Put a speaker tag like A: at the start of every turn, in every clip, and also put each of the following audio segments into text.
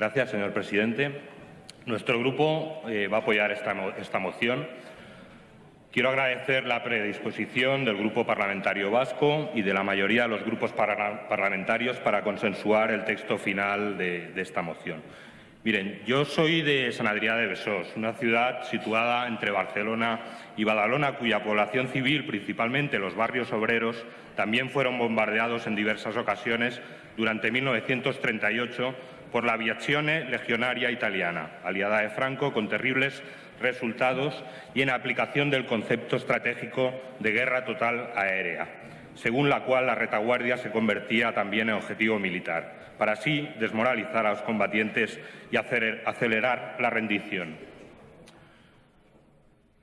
A: Gracias, señor presidente. Nuestro grupo eh, va a apoyar esta, esta moción. Quiero agradecer la predisposición del Grupo Parlamentario Vasco y de la mayoría de los grupos parlamentarios para consensuar el texto final de, de esta moción. Miren, yo soy de San Adrià de Besós, una ciudad situada entre Barcelona y Badalona, cuya población civil, principalmente los barrios obreros, también fueron bombardeados en diversas ocasiones durante 1938 por la aviazione legionaria italiana, aliada de Franco, con terribles resultados y en aplicación del concepto estratégico de guerra total aérea, según la cual la retaguardia se convertía también en objetivo militar para así desmoralizar a los combatientes y acelerar la rendición.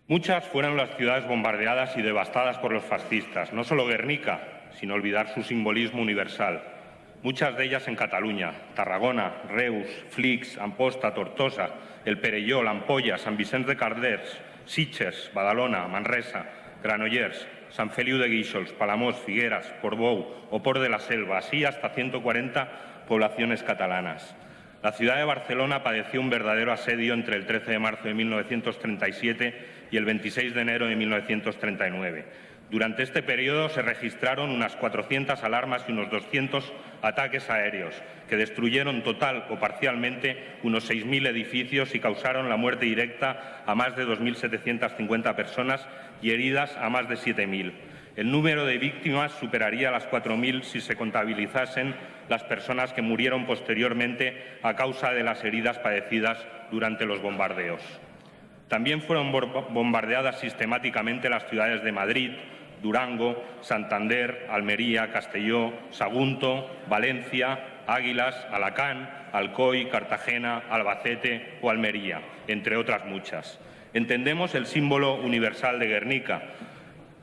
A: Muchas fueron las ciudades bombardeadas y devastadas por los fascistas, no solo Guernica, sin olvidar su simbolismo universal. Muchas de ellas en Cataluña, Tarragona, Reus, Flix, Amposta, Tortosa, El Perelló, Ampolla, San Vicente de Carders, Sitges, Badalona, Manresa, Granollers, San Feliu de Guíxols, Palamós, Figueras, Portbou o Port de la Selva, así hasta 140 poblaciones catalanas. La ciudad de Barcelona padeció un verdadero asedio entre el 13 de marzo de 1937 y el 26 de enero de 1939. Durante este periodo se registraron unas 400 alarmas y unos 200 ataques aéreos, que destruyeron total o parcialmente unos 6.000 edificios y causaron la muerte directa a más de 2.750 personas y heridas a más de 7.000. El número de víctimas superaría las 4.000 si se contabilizasen las personas que murieron posteriormente a causa de las heridas padecidas durante los bombardeos. También fueron bombardeadas sistemáticamente las ciudades de Madrid, Durango, Santander, Almería, Castelló, Sagunto, Valencia, Águilas, Alacán, Alcoy, Cartagena, Albacete o Almería, entre otras muchas. Entendemos el símbolo universal de Guernica,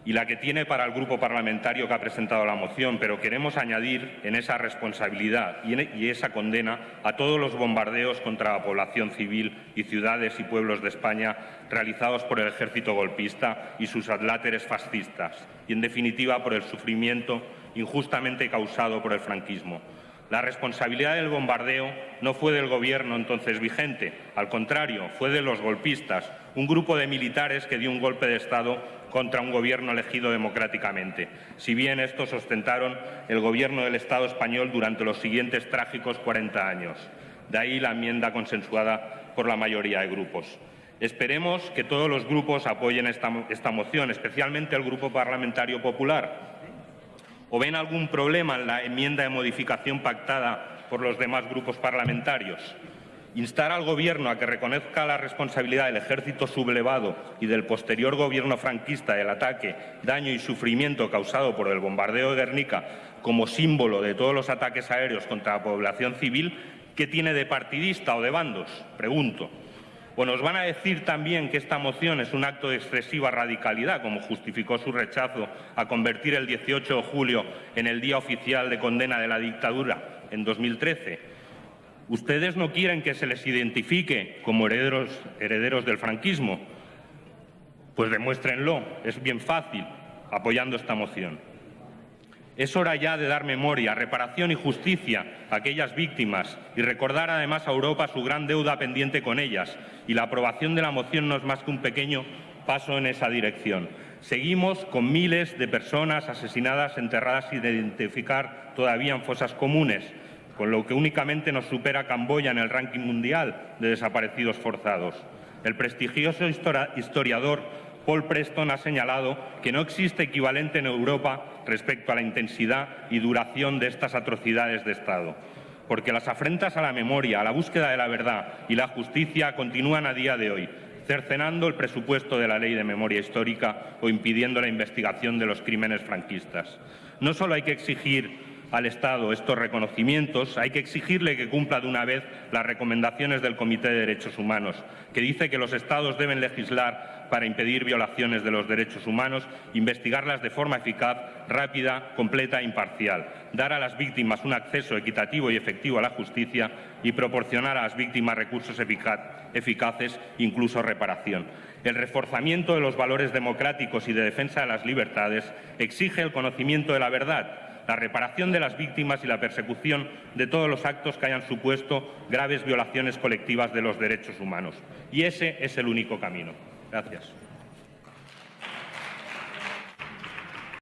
A: y la que tiene para el grupo parlamentario que ha presentado la moción, pero queremos añadir en esa responsabilidad y, esa condena a todos los bombardeos contra la población civil y ciudades y pueblos de España realizados por el ejército golpista y sus adláteres fascistas, y en definitiva por el sufrimiento injustamente causado por el franquismo. La responsabilidad del bombardeo no fue del gobierno entonces vigente, al contrario, fue de los golpistas, un grupo de militares que dio un golpe de Estado contra un gobierno elegido democráticamente, si bien estos ostentaron el gobierno del Estado español durante los siguientes trágicos 40 años. De ahí la enmienda consensuada por la mayoría de grupos. Esperemos que todos los grupos apoyen esta, esta moción, especialmente el Grupo Parlamentario Popular. ¿O ven algún problema en la enmienda de modificación pactada por los demás grupos parlamentarios? instar al Gobierno a que reconozca la responsabilidad del ejército sublevado y del posterior gobierno franquista del ataque, daño y sufrimiento causado por el bombardeo de Guernica como símbolo de todos los ataques aéreos contra la población civil, ¿qué tiene de partidista o de bandos? Pregunto. O nos van a decir también que esta moción es un acto de excesiva radicalidad, como justificó su rechazo a convertir el 18 de julio en el Día Oficial de Condena de la Dictadura en 2013 Ustedes no quieren que se les identifique como herederos, herederos del franquismo. Pues demuéstrenlo, es bien fácil, apoyando esta moción. Es hora ya de dar memoria, reparación y justicia a aquellas víctimas y recordar además a Europa su gran deuda pendiente con ellas. Y la aprobación de la moción no es más que un pequeño paso en esa dirección. Seguimos con miles de personas asesinadas, enterradas sin identificar todavía en fosas comunes con lo que únicamente nos supera Camboya en el ranking mundial de desaparecidos forzados. El prestigioso historiador Paul Preston ha señalado que no existe equivalente en Europa respecto a la intensidad y duración de estas atrocidades de Estado, porque las afrentas a la memoria, a la búsqueda de la verdad y la justicia continúan a día de hoy, cercenando el presupuesto de la Ley de Memoria Histórica o impidiendo la investigación de los crímenes franquistas. No solo hay que exigir al Estado estos reconocimientos, hay que exigirle que cumpla de una vez las recomendaciones del Comité de Derechos Humanos, que dice que los Estados deben legislar para impedir violaciones de los derechos humanos, investigarlas de forma eficaz, rápida, completa e imparcial, dar a las víctimas un acceso equitativo y efectivo a la justicia y proporcionar a las víctimas recursos eficaces, incluso reparación. El reforzamiento de los valores democráticos y de defensa de las libertades exige el conocimiento de la verdad, la reparación de las víctimas y la persecución de todos los actos que hayan supuesto graves violaciones colectivas de los derechos humanos. Y ese es el único camino. Gracias.